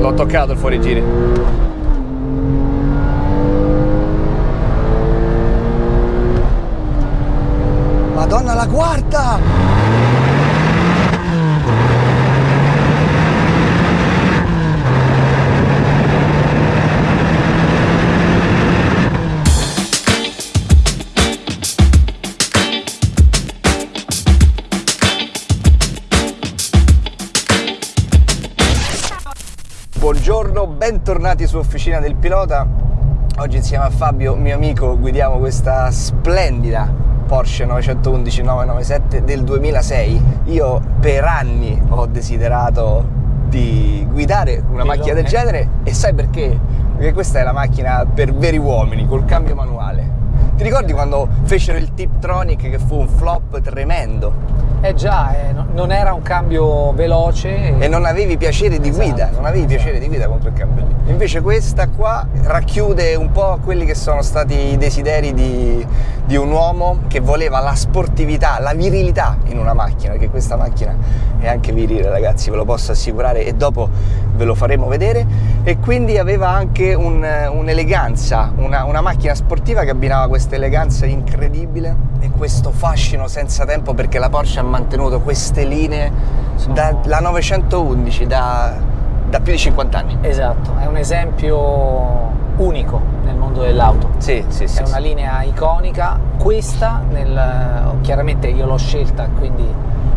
L'ho toccato il fuorigiri. Madonna la quarta! Buongiorno, bentornati su Officina del Pilota. Oggi insieme a Fabio, mio amico, guidiamo questa splendida Porsche 911 997 del 2006. Io per anni ho desiderato di guidare una macchina del genere e sai perché? Perché questa è la macchina per veri uomini, col cambio manuale. Ti ricordi quando fecero il Tiptronic che fu un flop tremendo? Eh già, eh, no- non era un cambio veloce. e non avevi piacere di Esatto, guida, non avevi piacere di guida con quel cambio lì. Invece questa qua racchiude un po' quelli che sono stati i desideri di, di un uomo che voleva la sportività, la virilità in una macchina, perché questa macchina è anche virile ragazzi, ve lo posso assicurare e dopo ve lo faremo vedere e quindi aveva anche un- un'eleganza, una, una macchina sportiva che abbinava questa eleganza incredibile e questo fascino senza tempo perché la Porsche ha mantenuto queste linee dalla 911 da, da più di 50 anni. Esatto, è un esempio unico mondo dell'auto. Sì, sì, sì. È una sì. linea iconica. Questa, nel- chiaramente io l'ho scelta, quindi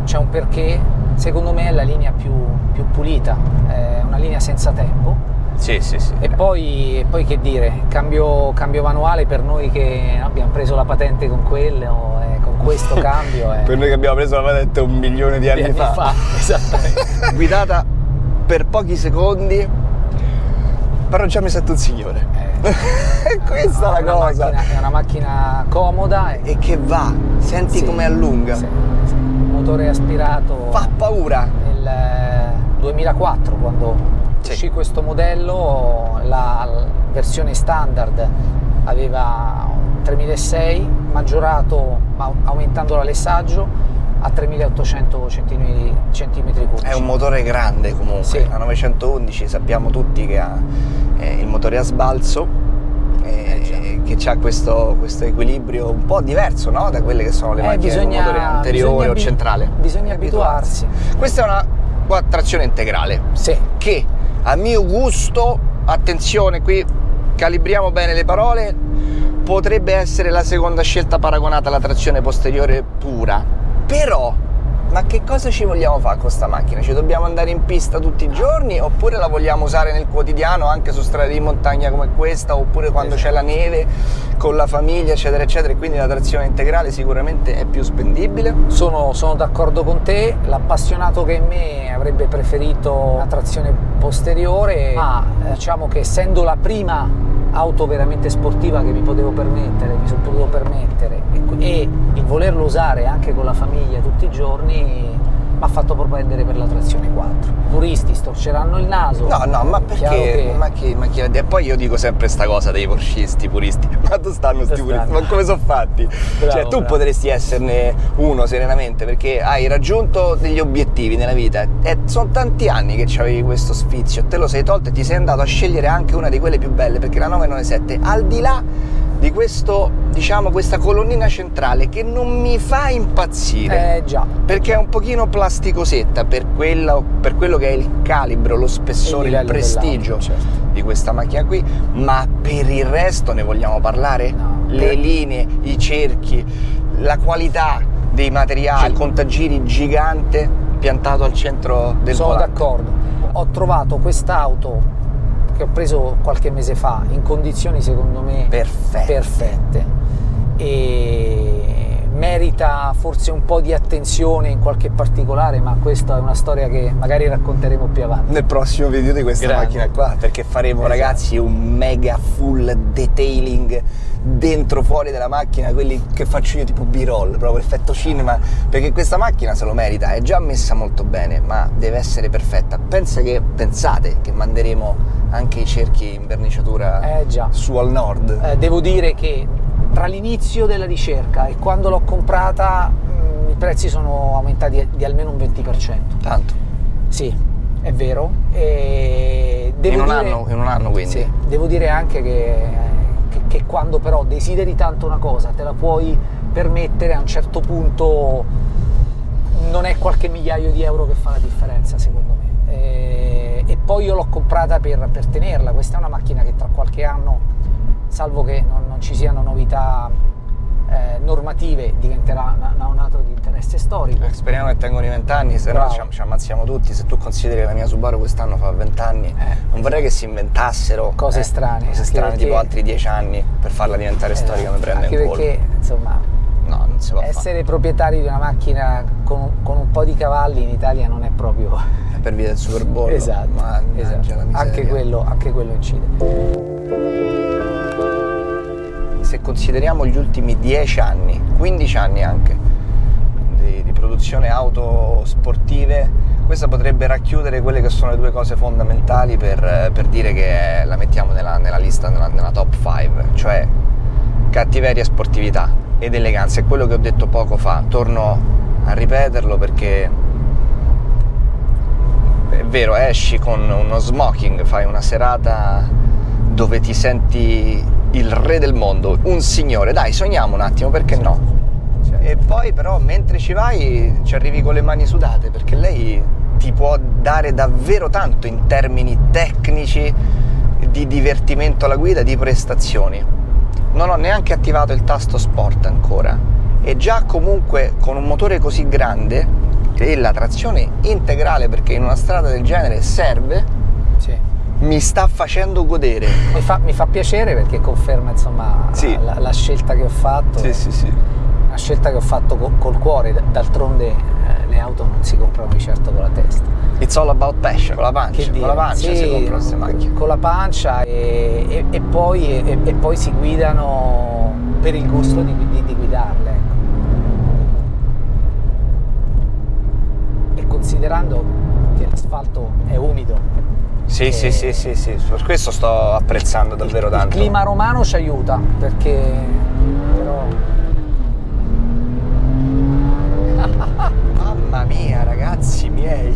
c'è un perché. Secondo me è la linea più, più pulita, è una linea senza tempo. Sì, sì, sì. E poi, e poi che dire, cambio, cambio manuale per noi che abbiamo preso la patente con quello, e con questo cambio. È, Per noi che abbiamo preso la patente un milione di anni, di fa. esattamente. guidata per pochi secondi, però già mi sento un signore. Eh, Questa è una la cosa. macchina- è una macchina comoda e E che va, senti Sì, come allunga. sì, sì. motore aspirato Fa paura. nel eh, 2004 quando Sì. uscì questo modello la, versione standard aveva un 3006 maggiorato ma aumentando l'alessaggio a 3800 centimetri, centimetri cubici È un motore grande comunque. Sì. La 911 sappiamo tutti che ha eh, il motore a sbalzo. Eh, eh, che ha questo, questo equilibrio un po' diverso no? da quelle che sono le Eh, macchine bisogna- motore anteriore o centrale. bisogna abituarsi. Questa è una qua, trazione integrale sì che a mio gusto, attenzione qui, calibriamo bene le parole, potrebbe essere la seconda scelta paragonata alla trazione posteriore pura. Però, ma che cosa ci vogliamo fare con questa macchina? Ci dobbiamo andare in pista tutti i giorni oppure la vogliamo usare nel quotidiano anche su strade di montagna come questa oppure quando c'è la neve con la famiglia eccetera eccetera e quindi la trazione integrale sicuramente è più spendibile? Sono, sono d'accordo con te, l'appassionato che in me avrebbe preferito una trazione posteriore, ma eh, diciamo che essendo la prima auto veramente sportiva che mi potevo permettere, mi sono potuto permettere e, il volerlo usare anche con la famiglia tutti i giorni mi ha fatto propendere per la trazione 4. I puristi storceranno il naso. No, no, ma perché? che- Ma chi, ma chi- E poi io dico sempre sta cosa dei porscisti, puristi. Ma dove stanno sti Dove puristi? Ma come sono fatti? Bravo, cioè, tu bravo. potresti esserne uno serenamente perché hai raggiunto degli obiettivi nella vita. E sono tanti anni che avevi questo sfizio, te lo sei tolto e ti sei andato a scegliere anche una di quelle più belle, perché la 997, al di là di questo, diciamo, questa colonnina centrale che non mi fa impazzire Eh già, perché è un pochino plasticosetta per, quella- per quello che è il calibro, lo spessore, Il il, prestigio certo. di questa macchina qui, ma per il resto ne vogliamo parlare? No. Le linee, i cerchi, la qualità dei materiali, il contagiri gigante piantato al centro del sono d'accordo. Ho trovato quest'auto che ho preso qualche mese fa in condizioni secondo me Perfette. perfette e merita forse un po' di attenzione in qualche particolare, ma questa è una storia che magari racconteremo più avanti. nel prossimo video di questa Grande. macchina qua perché faremo Esatto. ragazzi un mega full detailing dentro fuori della macchina quelli che faccio io tipo b-roll proprio effetto cinema perché questa macchina se lo merita è già messa molto bene ma deve essere perfetta pensa che pensate che manderemo anche i cerchi in verniciatura Eh già. su al nord Eh, devo dire che tra l'inizio della ricerca e quando l'ho comprata mh, i prezzi sono aumentati di almeno un 20%. tanto Sì, è vero. E devo in, un dire, anno, in un anno quindi. Sì, devo dire anche che, che, che quando però desideri tanto una cosa, te la puoi permettere a un certo punto non è qualche migliaio di euro che fa la differenza secondo me e, e poi io l'ho comprata per, per, tenerla questa è una macchina che tra qualche anno salvo che non, non ci siano novità eh, normative diventerà una, un'auto di interesse storico. Eh, speriamo che tengano i vent'anni, se Bravo. no ci, ci, ammazziamo tutti. Se tu consideri che la mia Subaru quest'anno fa vent'anni, eh. non vorrei che si inventassero cose eh, strane, cose strane perché... tipo altri dieci anni per farla diventare esatto. storica, mi prende anche in perché, insomma, no, non si può essere fare. proprietari di una macchina con, con, un po' di cavalli in Italia non è proprio... È per via del Super Bowl. esatto, esatto. Anche, quello, anche quello incide se consideriamo gli ultimi 10 anni, 15 anni anche, di, di, produzione auto sportive, questa potrebbe racchiudere quelle che sono le due cose fondamentali per, per dire che la mettiamo nella, nella lista, nella, nella, top 5, cioè cattiveria, sportività ed eleganza. È quello che ho detto poco fa, torno a ripeterlo perché è vero, esci con uno smoking, fai una serata dove ti senti il re del mondo, un signore, dai sogniamo un attimo, perché no? E poi però mentre ci vai ci arrivi con le mani sudate perché lei ti può dare davvero tanto in termini tecnici di divertimento alla guida, di prestazioni. Non ho neanche attivato il tasto sport ancora e già comunque con un motore così grande e la trazione integrale perché in una strada del genere serve mi sta facendo godere. Mi fa, mi fa piacere perché conferma insomma sì. la, la, scelta che ho fatto. Sì, sì, sì. Una scelta che ho fatto col, col cuore, d'altronde eh, le auto non si comprano di certo con la testa. It's all about passion, con la pancia, con la pancia sì, si comprano queste macchine. Con la pancia e, e, e, poi, e, poi, si guidano per il gusto di, di, di guidarle. Ecco. E considerando che l'asfalto è umido, sì, sì, sì, sì, sì, per questo sto apprezzando davvero il, tanto. Il clima romano ci aiuta perché però... Mamma mia ragazzi miei,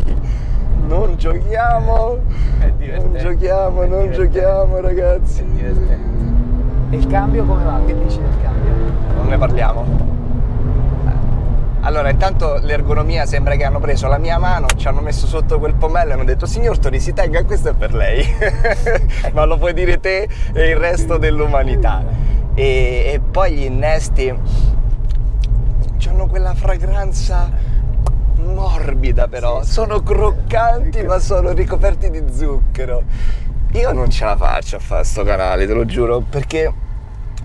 non giochiamo, non giochiamo, non giochiamo ragazzi. È divertente. E il cambio come va? Che dici del cambio? Non ne parliamo. Allora, intanto l'ergonomia sembra che hanno preso la mia mano, ci hanno messo sotto quel pomello e hanno detto signor Tori si tenga, questo è per lei, ma lo puoi dire te e il resto dell'umanità. E, e, poi gli innesti hanno quella fragranza morbida però, sì, sono croccanti ma sono ricoperti di zucchero. Io non ce la faccio a fare sto canale, te lo giuro, perché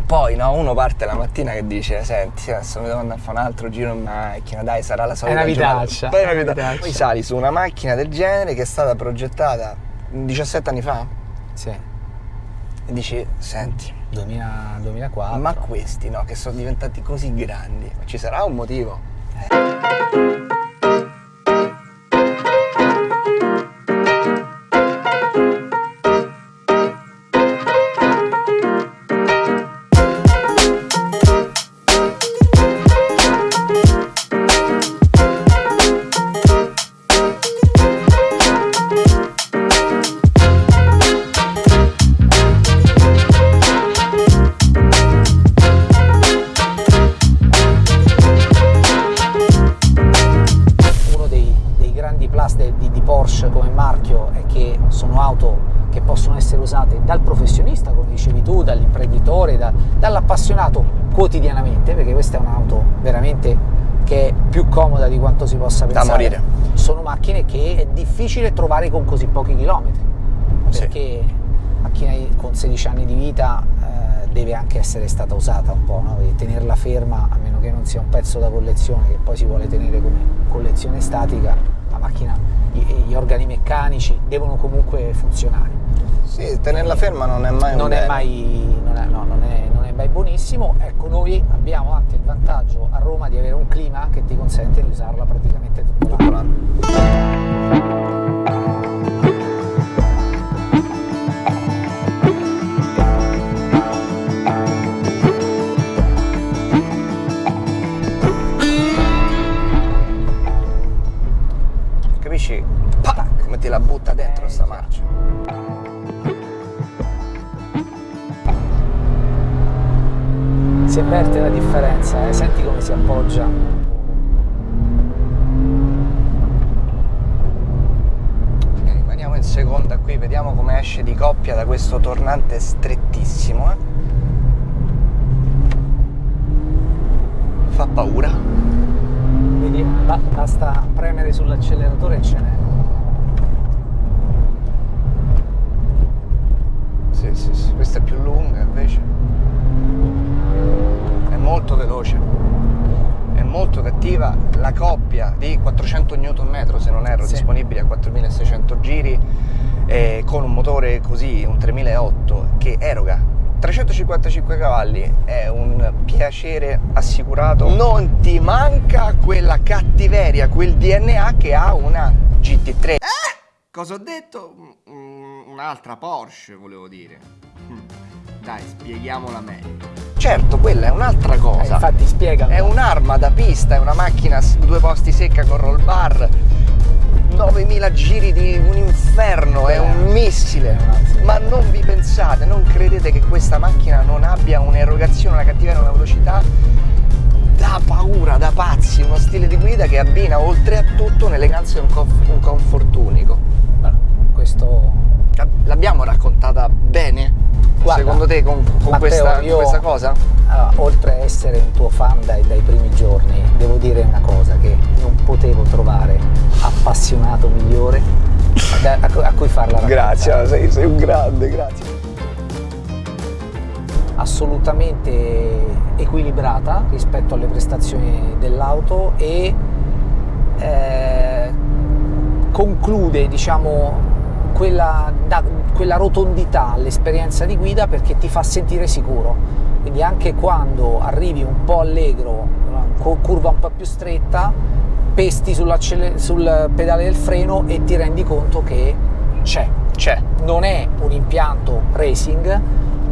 poi no, uno parte la mattina che dice senti adesso mi devo andare a fare un altro giro in macchina dai sarà la solita è una vitaccia, poi, è una vitaccia. poi sali su una macchina del genere che è stata progettata 17 anni fa. Sì. E dici senti 2000, 2004 ma questi no che sono diventati così grandi ci sarà un motivo? Eh. Appassionato quotidianamente, perché questa è un'auto veramente che è più comoda di quanto si possa pensare. Da morire. Sono macchine che è difficile trovare con così pochi chilometri, perché sì. macchina con 16 anni di vita eh, deve anche essere stata usata un po', no? tenerla ferma, a meno che non sia un pezzo da collezione che poi si vuole tenere come collezione statica, la macchina, gli, organi meccanici devono comunque funzionare. Sì, tenerla ferma non è mai un non è mai, non è, no, non è, è buonissimo, ecco noi abbiamo anche il vantaggio a Roma di avere un clima che ti consente di usarla praticamente tutto l'anno. Ti la butta dentro sta marcia. Si avverte la differenza, eh? senti come si appoggia. Ok, rimaniamo in seconda qui, vediamo come esce di coppia da questo tornante strettissimo. eh. Fa paura. Ba- basta premere sull'acceleratore e ce n'è. Sì, sì, sì. Questa è più lunga invece. È molto veloce. È molto cattiva. La coppia di 400 Nm, se non erro, Sì. disponibili a 4600 giri, eh, con un motore così, un 3008, che eroga 355 cavalli. È un piacere assicurato. Non ti manca quella cattiveria, quel DNA che ha una GT3. Eh? Cosa ho detto? Un'altra Porsche, volevo dire. Mm. Dai, spieghiamola meglio. Certo, quella è un'altra Eh, cosa. infatti spiegami. È un'arma da pista, è una macchina due posti secca con roll bar. 9000 giri di un inferno, è un missile. Ma non vi pensate, non credete che questa macchina non abbia un'erogazione, una cattiveria, una velocità da paura, da pazzi, uno stile di guida che abbina oltre a tutto un'eleganza e un, conf- un comfort unico. Questo L'abbiamo raccontata bene? Guarda, Secondo te con, con Matteo, questa, con io- questa cosa? Allora, oltre a essere un tuo fan dai, dai primi giorni, devo dire una cosa, che non potevo trovare appassionato migliore da- a, a cui farla raccontare. sei, sei un grande, grazie. Assolutamente equilibrata rispetto alle prestazioni dell'auto e eh, conclude, diciamo, quella, da- quella rotondità all'esperienza di guida perché ti fa sentire sicuro. Quindi anche quando arrivi un po' allegro, cu- curva un po' più stretta, pesti sul pedale del freno e ti rendi conto che c'è. C'è. Non è un impianto racing,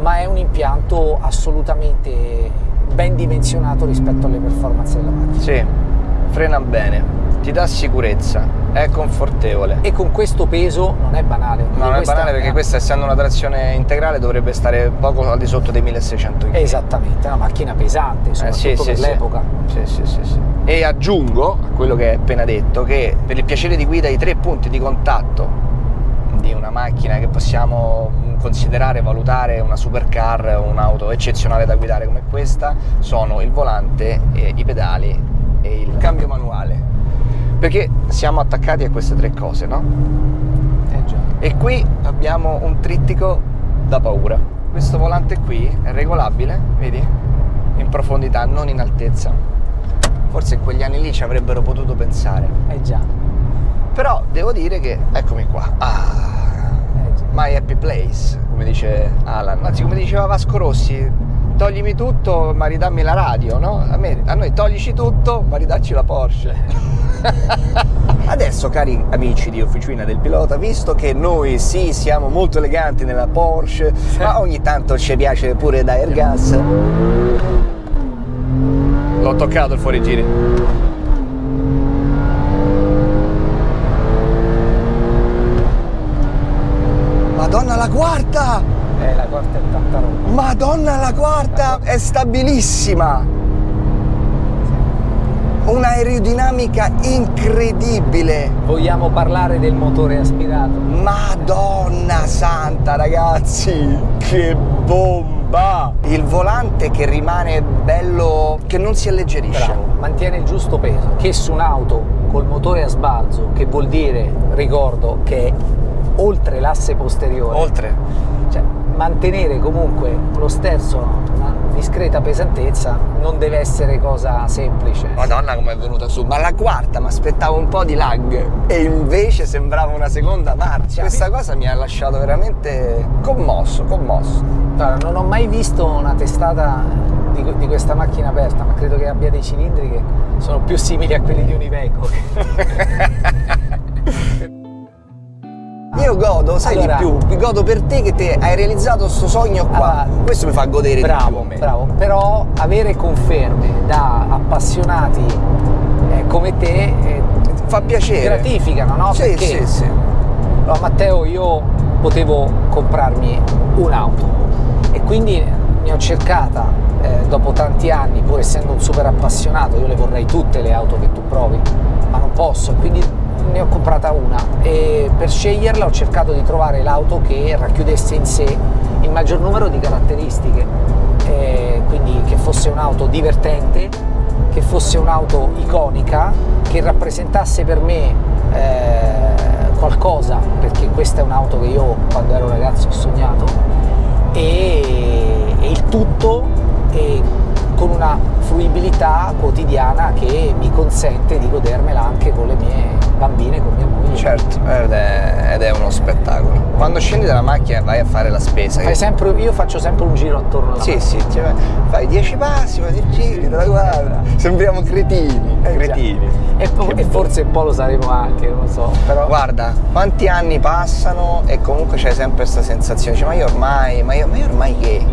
ma è un impianto assolutamente ben dimensionato rispetto alle performance della macchina. Sì, frena bene, ti dà sicurezza, è confortevole. E con questo peso non è banale. No, non è banale perché questa essendo una trazione integrale dovrebbe stare poco al di sotto dei 1600 kg. Esattamente, è una macchina pesante, Eh, soprattutto per l'epoca. Sì, sì, sì, sì. E aggiungo a quello che hai appena detto che per il piacere di guida i tre punti di contatto di una macchina che possiamo considerare, valutare una supercar, un'auto eccezionale da guidare come questa, sono il volante, i pedali e il cambio manuale. Perché siamo attaccati a queste tre cose, no? Eh già. E qui abbiamo un trittico da paura. Questo volante qui è regolabile, vedi? In profondità, non in altezza. Forse in quegli anni lì ci avrebbero potuto pensare. Eh già. Però devo dire che, eccomi qua, ah, Eh my happy place, come dice Alan. Anzi, come diceva Vasco Rossi, toglimi tutto, ma ridammi la radio, no? A, me- a noi toglici tutto, ma ridacci la Porsche. Adesso, cari amici di Officina del Pilota, visto che noi sì siamo molto eleganti nella Porsche, ma ogni tanto ci piace pure da Airgas. L'ho toccato il fuorigiri. Madonna la quarta! Eh, la quarta è tanta roba. Madonna la quarta è stabilissima! Un'aerodinamica incredibile! Vogliamo parlare del motore aspirato? Madonna santa ragazzi! Che bomba! Il volante che rimane bello, che non si alleggerisce. Bravo, mantiene il giusto peso. Che su un'auto col motore a sbalzo, che vuol dire, ricordo, che è oltre l'asse posteriore, Oltre. cioè mantenere comunque lo sterzo discreta pesantezza non deve essere cosa semplice. Madonna come è venuta su, ma la quarta mi aspettavo un po' di lag e invece sembrava una seconda marcia. Questa cosa mi ha lasciato veramente commosso, commosso. Guarda, non ho mai visto una testata di, di questa macchina aperta, ma credo che abbia dei cilindri che sono più simili a quelli di un Iveco. Io godo, sai Allora- di più, godo per te che te hai realizzato questo sogno qua. Allora, Questo mi fa godere di più Bravo, bravo. Però avere conferme da appassionati eh, come te eh, Fa piacere. gratificano, no? Sì, Perché sì, sì. Allora, Matteo, io potevo comprarmi un'auto e quindi ne ho cercata eh, dopo tanti anni, pur essendo un super appassionato, io le vorrei tutte le auto che tu provi, ma non posso, quindi ne ho comprata una e per sceglierla ho cercato di trovare l'auto che racchiudesse in sé il maggior numero di caratteristiche, eh, quindi che fosse un'auto divertente, che fosse un'auto iconica, che rappresentasse per me eh, qualcosa, perché questa è un'auto che io quando ero ragazzo ho sognato, e, e il tutto e con una fruibilità quotidiana che mi consente di godermela anche con le mie bambine, con mia moglie. Certo, ed è, ed è uno spettacolo. Quando scendi dalla macchina e vai a fare la spesa. Fai sempre, io faccio sempre un giro attorno alla Sì, macchina. sì, cioè, fai dieci passi, fai dieci giri, te la guarda. Sembriamo cretini, Eh, cretini. E, e forse un po' lo saremo anche, non lo so. Però Guarda, quanti anni passano e comunque c'è sempre questa sensazione, dici, ma io ormai, ma io, ma io ormai che?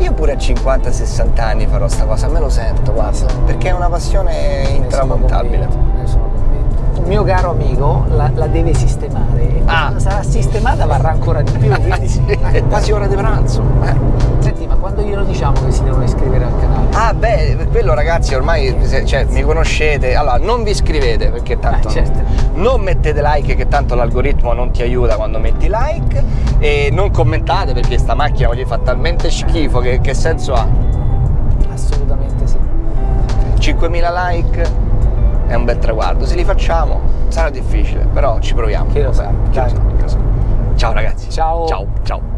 Io pure a 50-60 anni farò sta cosa, me lo sento, guarda, perché è una passione intramontabile. convinto, ne sono convinto. Un mio caro amico la, la deve sistemare. Ah. Sarà sistemata varrà ancora di più. quindi- Sì, è quasi ora di pranzo. eh. Senti, ma quando glielo diciamo che si devono iscrivere al? Ah beh, quello ragazzi ormai se- cioè, mi conoscete, allora non vi iscrivete perché tanto Eh, certo. non mettete like che tanto l'algoritmo non ti aiuta quando metti like e non commentate perché sta macchina oggi fa talmente schifo che, che senso ha? Assolutamente sì. 5.000 like è un bel traguardo, se li facciamo sarà difficile, però ci proviamo. Chi lo sa, chi lo sa. Ciao ragazzi. Ciao. Ciao, ciao.